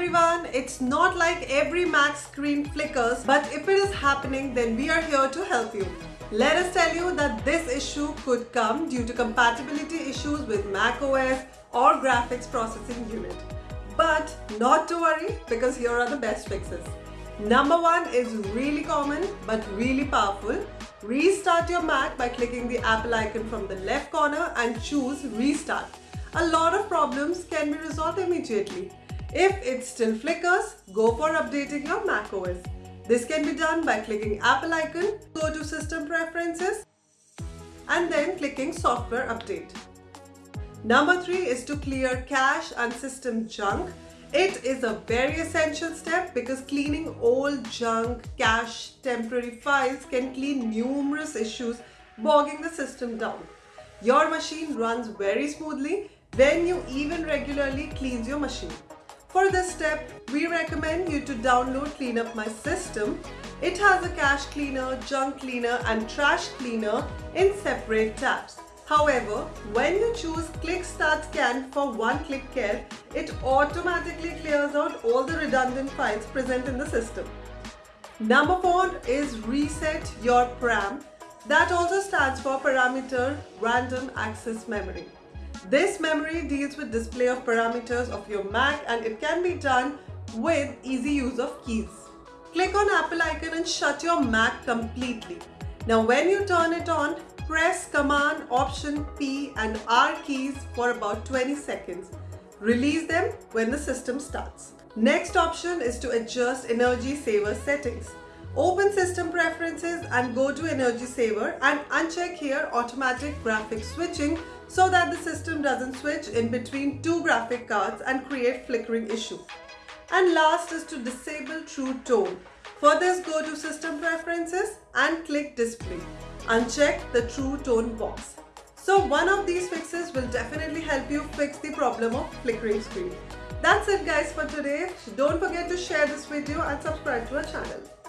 everyone, it's not like every Mac screen flickers, but if it is happening, then we are here to help you. Let us tell you that this issue could come due to compatibility issues with Mac OS or graphics processing unit. But not to worry because here are the best fixes. Number one is really common but really powerful. Restart your Mac by clicking the Apple icon from the left corner and choose Restart. A lot of problems can be resolved immediately. If it still flickers, go for updating your macOS. This can be done by clicking Apple icon, go to System Preferences and then clicking Software Update. Number 3 is to clear cache and system junk. It is a very essential step because cleaning old junk, cache, temporary files can clean numerous issues bogging the system down. Your machine runs very smoothly when you even regularly cleans your machine. For this step, we recommend you to download Clean Up My System. It has a cache cleaner, junk cleaner and trash cleaner in separate tabs. However, when you choose Click Start Scan for one-click care, it automatically clears out all the redundant files present in the system. Number 4 is Reset Your PRAM. That also stands for Parameter Random Access Memory. This memory deals with display of parameters of your Mac and it can be done with easy use of keys. Click on Apple icon and shut your Mac completely. Now when you turn it on, press Command Option P and R keys for about 20 seconds. Release them when the system starts. Next option is to adjust energy saver settings. Open system preferences and go to energy saver and uncheck here automatic graphics switching so that the system doesn't switch in between two graphic cards and create flickering issue. And last is to disable true tone. For this go to system preferences and click display. Uncheck the true tone box. So one of these fixes will definitely help you fix the problem of flickering screen. That's it guys for today. Don't forget to share this video and subscribe to our channel.